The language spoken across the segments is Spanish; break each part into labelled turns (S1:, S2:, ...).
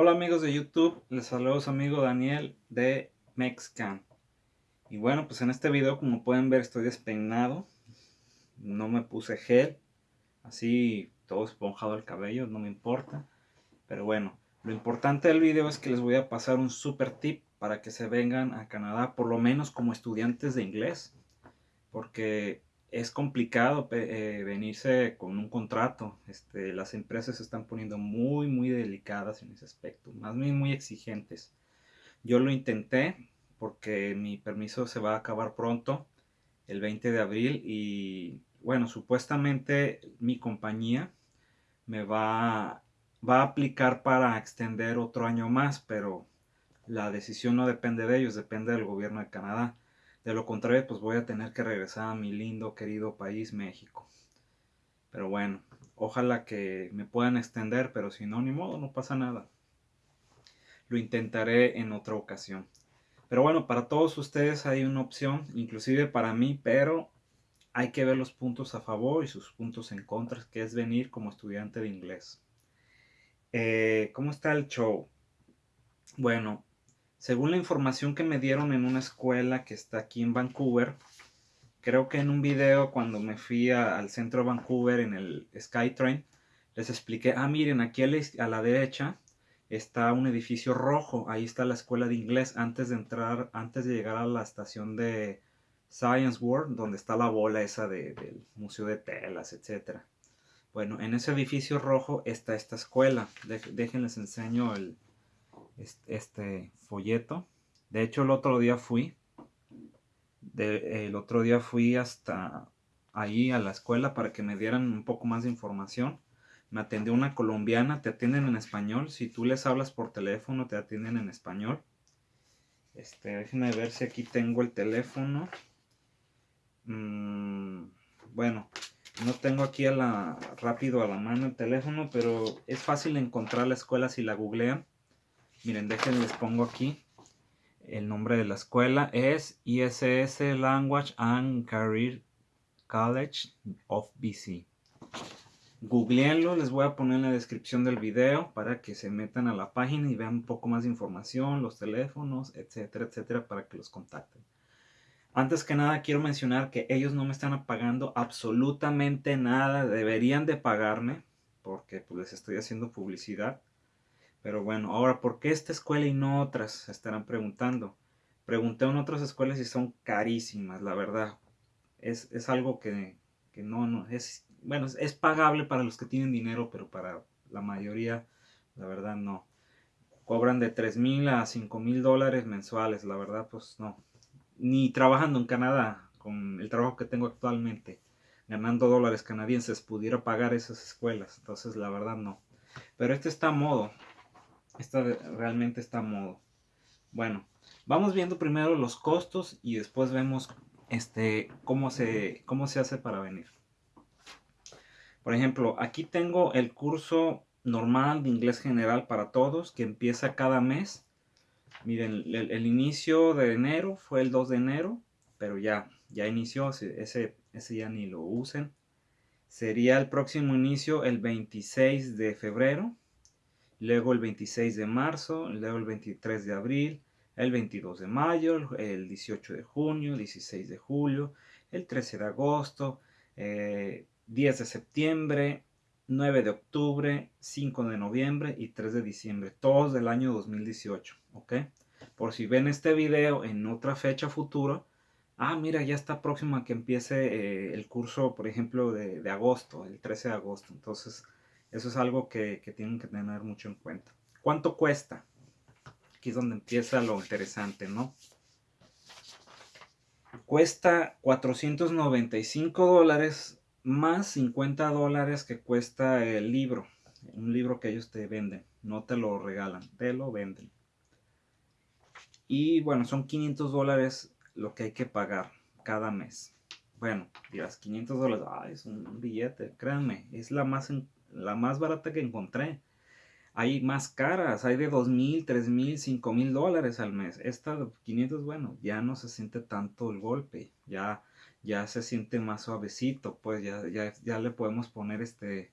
S1: Hola amigos de YouTube, les saludo su amigo Daniel de Mexcan. Y bueno, pues en este video como pueden ver estoy despeinado, no me puse gel, así todo esponjado el cabello, no me importa. Pero bueno, lo importante del video es que les voy a pasar un super tip para que se vengan a Canadá, por lo menos como estudiantes de inglés. Porque es complicado eh, venirse con un contrato. Este, las empresas se están poniendo muy, muy delicadas en ese aspecto, más bien muy exigentes. Yo lo intenté porque mi permiso se va a acabar pronto, el 20 de abril, y bueno, supuestamente mi compañía me va, va a aplicar para extender otro año más, pero la decisión no depende de ellos, depende del gobierno de Canadá. De lo contrario, pues voy a tener que regresar a mi lindo, querido país, México. Pero bueno, ojalá que me puedan extender, pero si no, ni modo, no pasa nada. Lo intentaré en otra ocasión. Pero bueno, para todos ustedes hay una opción, inclusive para mí, pero hay que ver los puntos a favor y sus puntos en contra, que es venir como estudiante de inglés. Eh, ¿Cómo está el show? Bueno, según la información que me dieron en una escuela que está aquí en Vancouver, creo que en un video cuando me fui al centro de Vancouver en el SkyTrain, les expliqué, ah miren, aquí a la, derecha está un edificio rojo, ahí está la escuela de inglés antes de entrar, antes de llegar a la estación de Science World, donde está la bola esa del Museo de Telas, etc. Bueno, en ese edificio rojo está esta escuela. déjenles enseño el, este folleto. De hecho, el otro día fui. el otro día fui hasta ahí a la escuela para que me dieran un poco más de información. Me atendió una colombiana, te atienden en español. Si tú les hablas por teléfono, te atienden en español. Este, déjenme ver si aquí tengo el teléfono. Mm, bueno, no tengo aquí a la, rápido a la mano el teléfono, pero es fácil encontrar la escuela si la googlean. Miren, déjenme les pongo aquí el nombre de la escuela. Es ISS Language and Career College of BC. Googleenlo, les voy a poner en la descripción del video para que se metan a la página y vean un poco más de información, los teléfonos, etcétera, etcétera, para que los contacten. Antes que nada quiero mencionar que ellos no me están pagando absolutamente nada, deberían de pagarme porque pues les estoy haciendo publicidad. Pero bueno, ahora, ¿por qué esta escuela y no otras? Estarán preguntando. Pregunté en otras escuelas y son carísimas, la verdad. Es, algo que, no, no, es, bueno, es pagable para los que tienen dinero, pero para la mayoría, la verdad, no. Cobran de 3 mil a 5 mil dólares mensuales, la verdad, pues no. Ni trabajando en Canadá, con el trabajo que tengo actualmente, ganando dólares canadienses, pudiera pagar esas escuelas. Entonces, la verdad, no. Pero este está a modo. Esta realmente está a modo. Bueno, vamos viendo primero los costos y después vemos este, cómo, se, cómo se hace para venir. Por ejemplo, aquí tengo el curso normal de inglés general para todos que empieza cada mes. Miren, el, inicio de enero fue el 2 de enero, pero ya, ya inició, ese, ese ya ni lo usen. Sería el próximo inicio el 26 de febrero luego el 26 de marzo, luego el 23 de abril, el 22 de mayo, el 18 de junio, 16 de julio, el 13 de agosto, 10 eh, de septiembre, 9 de octubre, 5 de noviembre y 3 de diciembre, todos del año 2018, ¿ok? Por si ven este video en otra fecha futura, ah, mira, ya está próximo a que empiece eh, el curso, por ejemplo, de, de agosto, el 13 de agosto, entonces eso es algo que, tienen que tener mucho en cuenta. ¿Cuánto cuesta? Aquí es donde empieza lo interesante, ¿no? Cuesta 495 dólares más 50 dólares que cuesta el libro. Un libro que ellos te venden. No te lo regalan, te lo venden. Y bueno, son 500 dólares lo que hay que pagar cada mes. Bueno, dirás, 500 dólares, ah, es un billete, créanme, es la más la más barata que encontré. Hay más caras, hay de dos mil, tres mil, cinco mil dólares al mes. Esta de 500, bueno, ya no se siente tanto el golpe, ya, ya se siente más suavecito, pues ya, ya, ya le podemos poner este,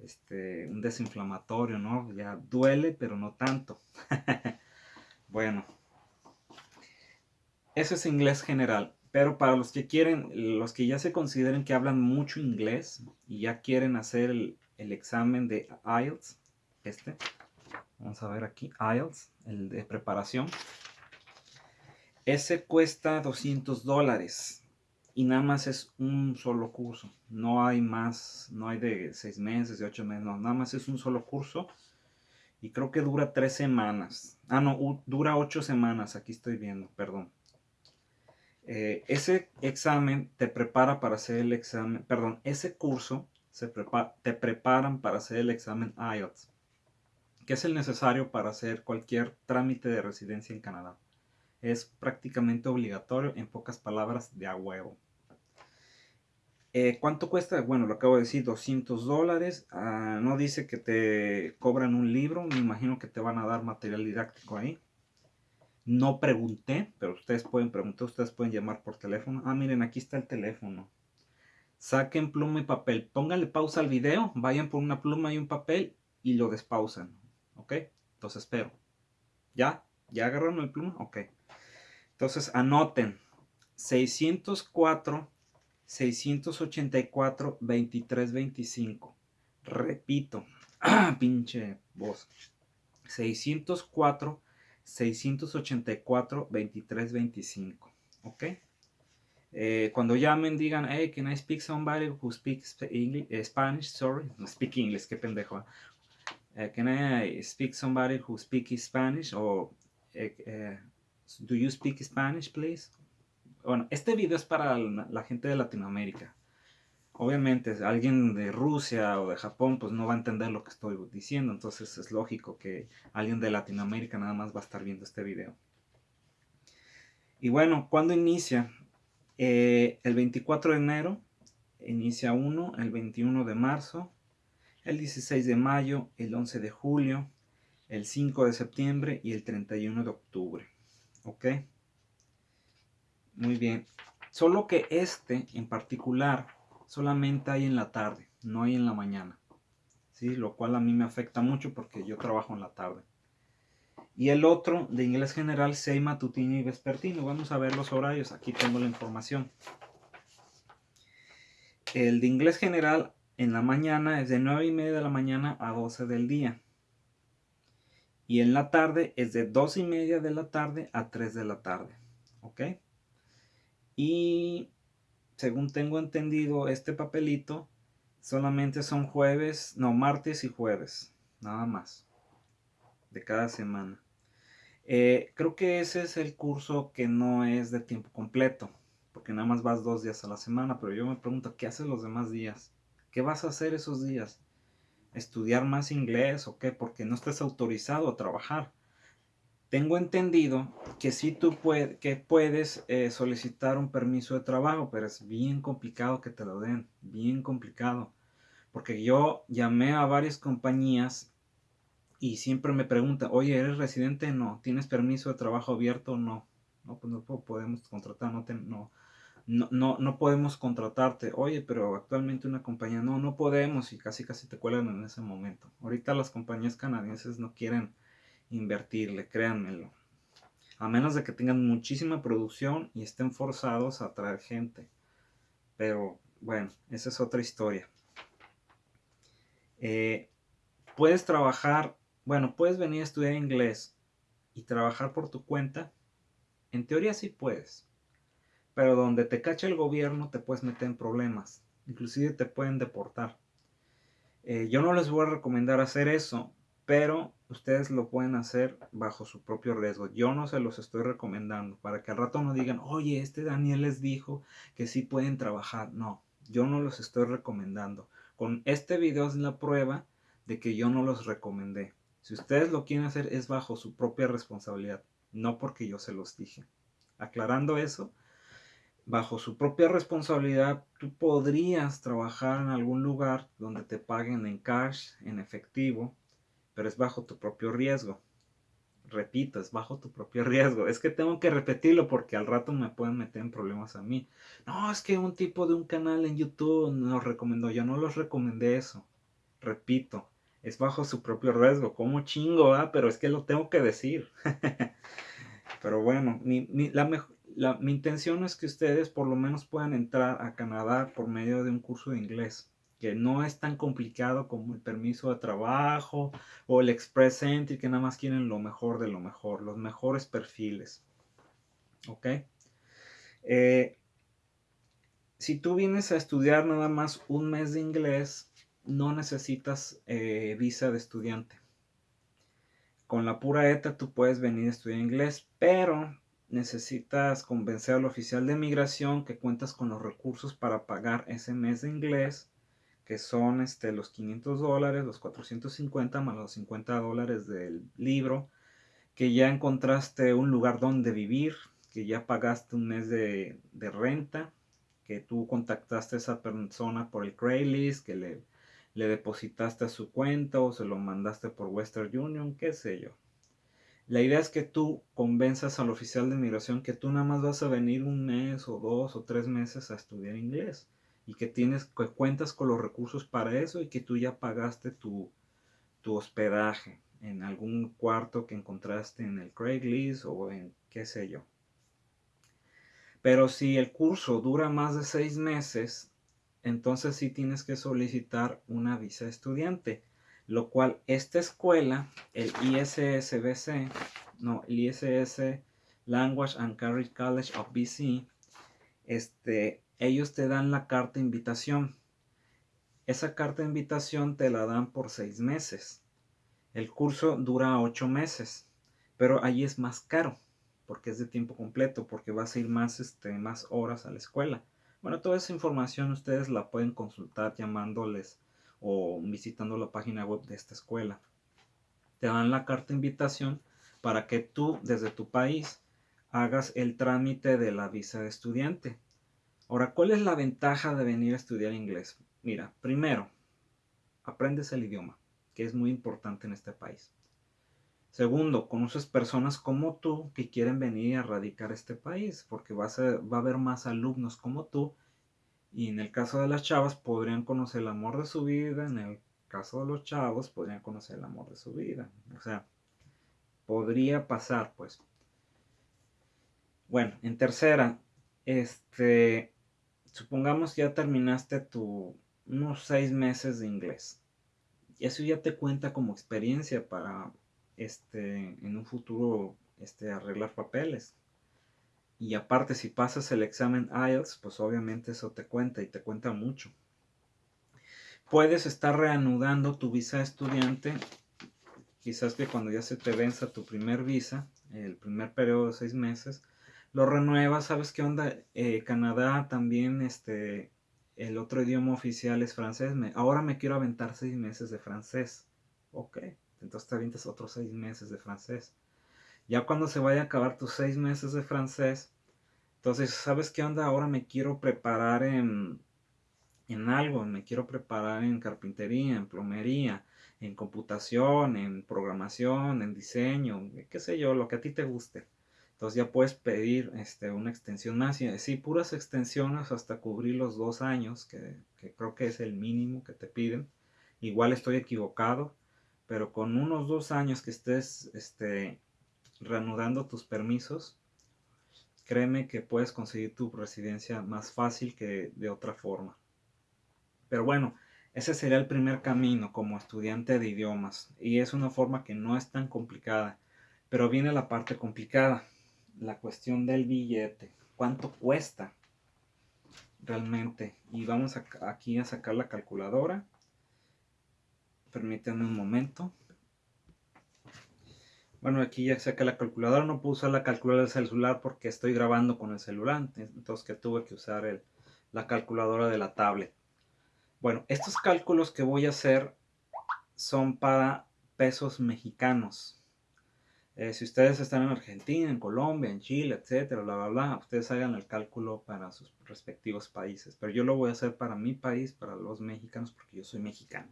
S1: este, un desinflamatorio, ¿no? Ya duele, pero no tanto. bueno, eso es inglés general. Pero para los que quieren, los que ya se consideren que hablan mucho inglés y ya quieren hacer el, el examen de IELTS, este, vamos a ver aquí, IELTS, el de preparación, ese cuesta 200 dólares y nada más es un solo curso. No hay más, no hay de 6 meses, de 8 meses, no, nada más es un solo curso. Y creo que dura 3 semanas. Ah, no, dura 8 semanas, aquí estoy viendo, perdón. Eh, ese examen te prepara para hacer el examen, perdón, ese curso se te preparan para hacer el examen IELTS, que es el necesario para hacer cualquier trámite de residencia en Canadá. Es prácticamente obligatorio, en pocas palabras, de a huevo. Eh, ¿Cuánto cuesta? Bueno, lo acabo de decir, 200 dólares. Ah, no dice que te cobran un libro, me imagino que te van a dar material didáctico ahí. No pregunté, pero ustedes pueden preguntar, ustedes pueden llamar por teléfono. Ah, miren, aquí está el teléfono. Saquen pluma y papel. Pónganle pausa al video, vayan por una pluma y un papel y lo despausan. ¿Ok? Entonces espero. ¿Ya? ¿Ya agarraron el pluma? Ok. Entonces anoten. 604 684 2325. Repito, pinche voz. 604 684 2325. ¿Ok? Eh, cuando llamen, digan, hey, can I speak somebody who speaks English, eh, Spanish? Sorry, no speak English, qué pendejo. Uh, can I speak somebody who speaks Spanish? O, do you speak Spanish, please? Bueno, este video es para la gente de Latinoamérica. Obviamente, alguien de Rusia o de Japón, pues no va a entender lo que estoy diciendo. Entonces es lógico que alguien de Latinoamérica nada más va a estar viendo este video. Y bueno, ¿cuándo inicia? Eh, el 24 de enero inicia uno, el 21 de marzo, el 16 de mayo, el 11 de julio, el 5 de septiembre y el 31 de octubre. ¿Ok? Muy bien. Solo que este en particular solamente hay en la tarde, no hay en la mañana. ¿sí? Lo cual a mí me afecta mucho porque yo trabajo en la tarde. Y el otro de inglés general, 6 matutino y vespertino. Vamos a ver los horarios. Aquí tengo la información. El de inglés general en la mañana es de 9 y media de la mañana a 12 del día. Y en la tarde es de 2 y media de la tarde a 3 de la tarde. ¿Ok? Y según tengo entendido, este papelito solamente son jueves, no, martes y jueves, nada más, de cada semana. Eh, creo que ese es el curso que no es de tiempo completo, porque nada más vas dos días a la semana, pero yo me pregunto, ¿qué haces los demás días? ¿Qué vas a hacer esos días? ¿Estudiar más inglés o qué? Porque no estás autorizado a trabajar. Tengo entendido que sí tú que puedes eh, solicitar un permiso de trabajo, pero es bien complicado que te lo den, bien complicado. Porque yo llamé a varias compañías y siempre me preguntan, oye, ¿eres residente? No. ¿Tienes permiso de trabajo abierto? No. No, pues no podemos contratar, no, no, no, no, podemos contratarte. Oye, pero actualmente una compañía, no, no podemos y casi casi te cuelgan en ese momento. Ahorita las compañías canadienses no quieren invertirle, créanmelo. A menos de que tengan muchísima producción y estén forzados a traer gente. Pero bueno, esa es otra historia. Eh, puedes trabajar, bueno, puedes venir a estudiar inglés y trabajar por tu cuenta. En teoría sí puedes. Pero donde te cacha el gobierno te puedes meter en problemas. Inclusive te pueden deportar. Eh, yo no les voy a recomendar hacer eso pero ustedes lo pueden hacer bajo su propio riesgo. Yo no se los estoy recomendando para que al rato no digan, oye, este Daniel les dijo que sí pueden trabajar. No, yo no los estoy recomendando. Con este video es la prueba de que yo no los recomendé. Si ustedes lo quieren hacer es bajo su propia responsabilidad, no porque yo se los dije. Aclarando eso, bajo su propia responsabilidad, tú podrías trabajar en algún lugar donde te paguen en cash, en efectivo, pero es bajo tu propio riesgo. Repito, es bajo tu propio riesgo. Es que tengo que repetirlo porque al rato me pueden meter en problemas a mí. No, es que un tipo de un canal en YouTube nos recomendó. Yo no los recomendé eso. repito, es bajo su propio riesgo. Como chingo, ah? Pero es que lo tengo que decir. Pero bueno, mi, la, mi intención es que ustedes por lo menos puedan entrar a Canadá por medio de un curso de inglés que no es tan complicado como el permiso de trabajo o el Express Entry, que nada más quieren lo mejor de lo mejor, los mejores perfiles. ¿Ok? Eh, si tú vienes a estudiar nada más un mes de inglés, no necesitas eh, visa de estudiante. Con la pura ETA tú puedes venir a estudiar inglés, pero necesitas convencer al oficial de migración que cuentas con los recursos para pagar ese mes de inglés que son este, los 500 dólares, los 450 más los 50 dólares del libro, que ya encontraste un lugar donde vivir, que ya pagaste un mes de, renta, que tú contactaste a esa persona por el Craigslist, que le, le depositaste a su cuenta o se lo mandaste por Western Union, qué sé yo. La idea es que tú convenzas al oficial de inmigración que tú nada más vas a venir un mes o dos o tres meses a estudiar inglés y que tienes que cuentas con los recursos para eso y que tú ya pagaste tu, tu hospedaje en algún cuarto que encontraste en el Craigslist o en qué sé yo. Pero si el curso dura más de seis meses, entonces sí tienes que solicitar una visa estudiante, lo cual esta escuela, el ISSBC, no, el ISS Language and Career College of BC, este, ellos te dan la carta de invitación. Esa carta de invitación te la dan por seis meses. El curso dura ocho meses, pero ahí es más caro porque es de tiempo completo, porque vas a ir más, este, más horas a la escuela. Bueno, toda esa información ustedes la pueden consultar llamándoles o visitando la página web de esta escuela. Te dan la carta de invitación para que tú desde tu país hagas el trámite de la visa de estudiante. Ahora, ¿cuál es la ventaja de venir a estudiar inglés? Mira, primero, aprendes el idioma, que es muy importante en este país. Segundo, conoces personas como tú que quieren venir a radicar este país, porque va a haber más alumnos como tú. Y en el caso de las chavas podrían conocer el amor de su vida, en el caso de los chavos podrían conocer el amor de su vida. O sea, podría pasar, pues. Bueno, en tercera, este, supongamos que ya terminaste tu unos seis meses de inglés. Eso ya te cuenta como experiencia para este, en un futuro este, arreglar papeles. Y aparte, si pasas el examen IELTS, pues obviamente eso te cuenta y te cuenta mucho. Puedes estar reanudando tu visa estudiante. Quizás que cuando ya se te venza tu primer visa, el primer periodo de seis meses, lo renuevas, ¿sabes qué onda? Eh, Canadá también, este, el otro idioma oficial es francés. Me, ahora me quiero aventar seis meses de francés. Ok, entonces te avientas otros seis meses de francés. Ya cuando se vaya a acabar tus seis meses de francés, entonces, ¿sabes qué onda? Ahora me quiero preparar en, en algo, me quiero preparar en carpintería, en plomería, en computación, en programación, en diseño, qué sé yo, lo que a ti te guste. Entonces ya puedes pedir este, una extensión más. Sí, puras extensiones hasta cubrir los dos años, que, creo que es el mínimo que te piden. Igual estoy equivocado, pero con unos dos años que estés este, reanudando tus permisos, créeme que puedes conseguir tu residencia más fácil que de otra forma. Pero bueno, ese sería el primer camino como estudiante de idiomas y es una forma que no es tan complicada. Pero viene la parte complicada la cuestión del billete. ¿Cuánto cuesta realmente? Y vamos aquí a sacar la calculadora. Permítanme un momento. Bueno, aquí ya saqué la calculadora. No puedo usar la calculadora del celular porque estoy grabando con el celular. Entonces que tuve que usar la calculadora de la tablet. Bueno, estos cálculos que voy a hacer son para pesos mexicanos. Eh, si ustedes están en Argentina, en Colombia, en Chile, etcétera, bla, bla, bla, ustedes hagan el cálculo para sus respectivos países. Pero yo lo voy a hacer para mi país, para los mexicanos, porque yo soy mexicano.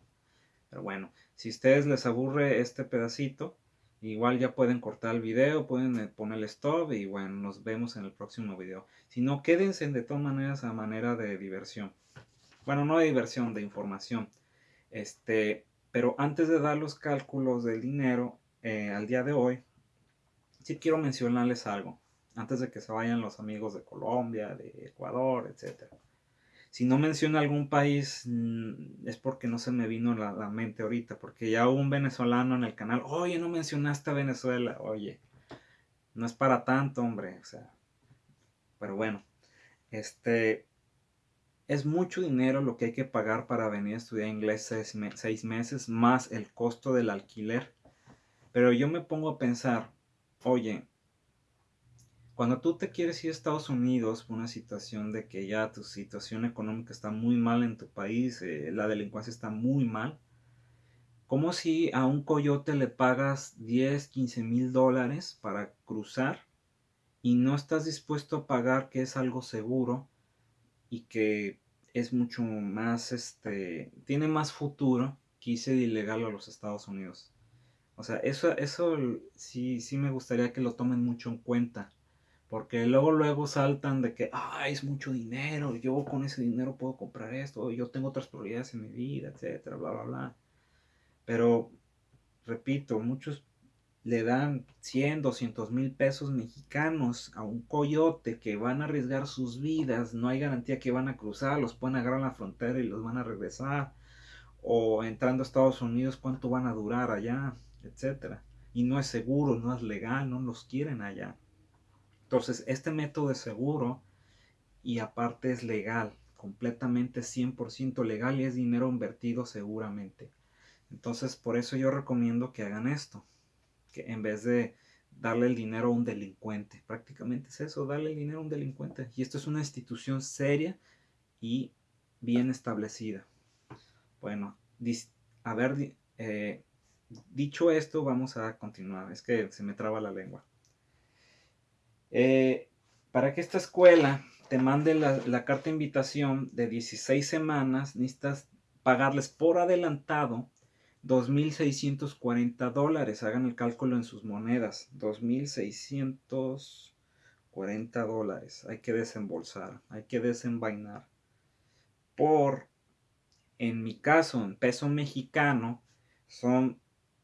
S1: Pero bueno, si a ustedes les aburre este pedacito, igual ya pueden cortar el video, pueden eh, poner stop y bueno, nos vemos en el próximo video. Si no, quédense de todas maneras a manera de diversión. Bueno, no de diversión, de información. Este, pero antes de dar los cálculos del dinero eh, al día de hoy, sí quiero mencionarles algo, antes de que se vayan los amigos de Colombia, de Ecuador, etc. Si no menciono algún país, mm, es porque no se me vino a la, mente ahorita, porque ya hubo un venezolano en el canal, oye, no mencionaste a Venezuela, oye, no es para tanto, hombre, o sea, pero bueno, este, es mucho dinero lo que hay que pagar para venir a estudiar inglés seis meses, más el costo del alquiler. Pero yo me pongo a pensar, oye, cuando tú te quieres ir a Estados Unidos por una situación de que ya tu situación económica está muy mal en tu país, eh, la delincuencia está muy mal, ¿cómo si a un coyote le pagas 10, 15 mil dólares para cruzar y no estás dispuesto a pagar que es algo seguro y que es mucho más, este, tiene más futuro que irse de ilegal a los Estados Unidos? O sea, eso, eso sí, sí me gustaría que lo tomen mucho en cuenta. Porque luego, luego saltan de que, ah, es mucho dinero, yo con ese dinero puedo comprar esto, yo tengo otras prioridades en mi vida, etcétera, bla, bla, bla. Pero, repito, muchos le dan 100, 200 mil pesos mexicanos a un coyote que van a arriesgar sus vidas, no hay garantía que van a cruzar, los pueden agarrar a la frontera y los van a regresar. O entrando a Estados Unidos, ¿cuánto van a durar allá? etcétera. Y no es seguro, no es legal, no los quieren allá. Entonces, este método es seguro y aparte es legal, completamente 100% legal y es dinero invertido seguramente. Entonces, por eso yo recomiendo que hagan esto, que en vez de darle el dinero a un delincuente, prácticamente es eso, darle el dinero a un delincuente. Y esto es una institución seria y bien establecida. Bueno, a ver, eh, dicho esto, vamos a continuar. Es que se me traba la lengua. Eh, para que esta escuela te mande la, carta de invitación de 16 semanas, necesitas pagarles por adelantado 2.640 dólares. Hagan el cálculo en sus monedas. 2.640 dólares. Hay que desembolsar, hay que desenvainar. Por, en mi caso, en peso mexicano, son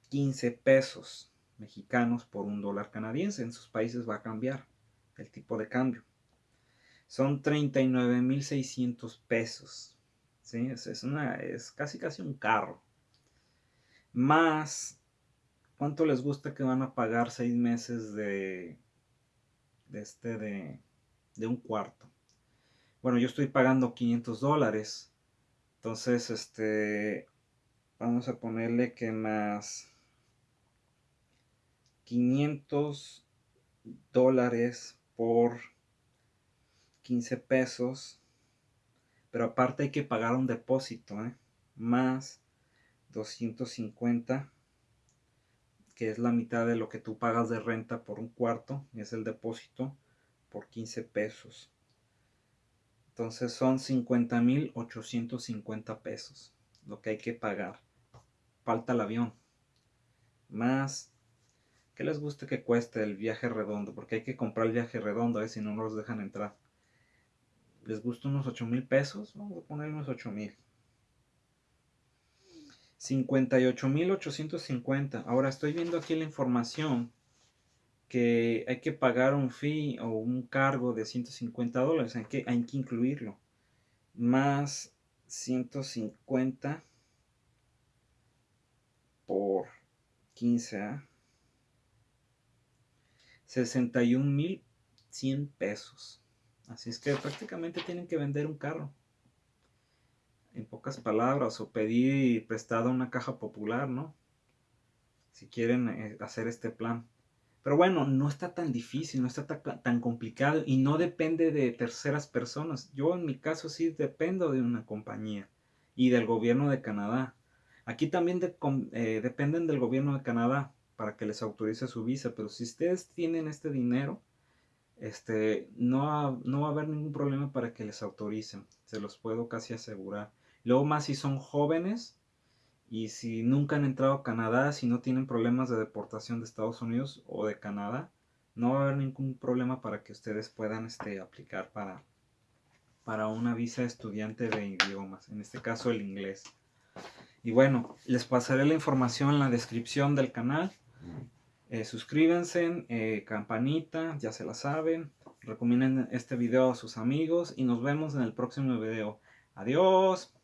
S1: 15 pesos mexicanos por un dólar canadiense. En sus países va a cambiar el tipo de cambio. Son 39.600 pesos. ¿sí? Es, una, es casi casi un carro. Más, ¿cuánto les gusta que van a pagar seis meses de, de, este, de, de un cuarto? Bueno, yo estoy pagando 500 dólares. Entonces, este, vamos a ponerle que más 500 dólares por 15 pesos. Pero aparte hay que pagar un depósito, ¿eh? más 250, que es la mitad de lo que tú pagas de renta por un cuarto, es el depósito por 15 pesos. Entonces son 50.850 pesos lo que hay que pagar. Falta el avión. Más ¿Qué les gusta que cueste el viaje redondo? Porque hay que comprar el viaje redondo, ¿eh? si no nos dejan entrar. ¿Les gusta unos 8 mil pesos? Vamos a poner unos 8 mil. 58 mil 850. Ahora estoy viendo aquí la información que hay que pagar un fee o un cargo de 150 dólares. Hay que, hay que incluirlo. Más 150 por 15. ¿eh? 61.100 pesos. Así es que prácticamente tienen que vender un carro. En pocas palabras, o pedir prestado una caja popular, ¿no? Si quieren eh, hacer este plan. Pero bueno, no está tan difícil, no está tan, complicado y no depende de terceras personas. Yo en mi caso sí dependo de una compañía y del gobierno de Canadá. Aquí también eh, dependen del gobierno de Canadá para que les autorice su visa, pero si ustedes tienen este dinero, este, no, no va a haber ningún problema para que les autoricen, se los puedo casi asegurar. Luego más si son jóvenes y si nunca han entrado a Canadá, si no tienen problemas de deportación de Estados Unidos o de Canadá, no va a haber ningún problema para que ustedes puedan este, aplicar para, para una visa estudiante de idiomas, en este caso el inglés. Y bueno, les pasaré la información en la descripción del canal. Eh, suscríbanse, eh, campanita, ya se la saben. Recomienden este video a sus amigos y nos vemos en el próximo video. Adiós.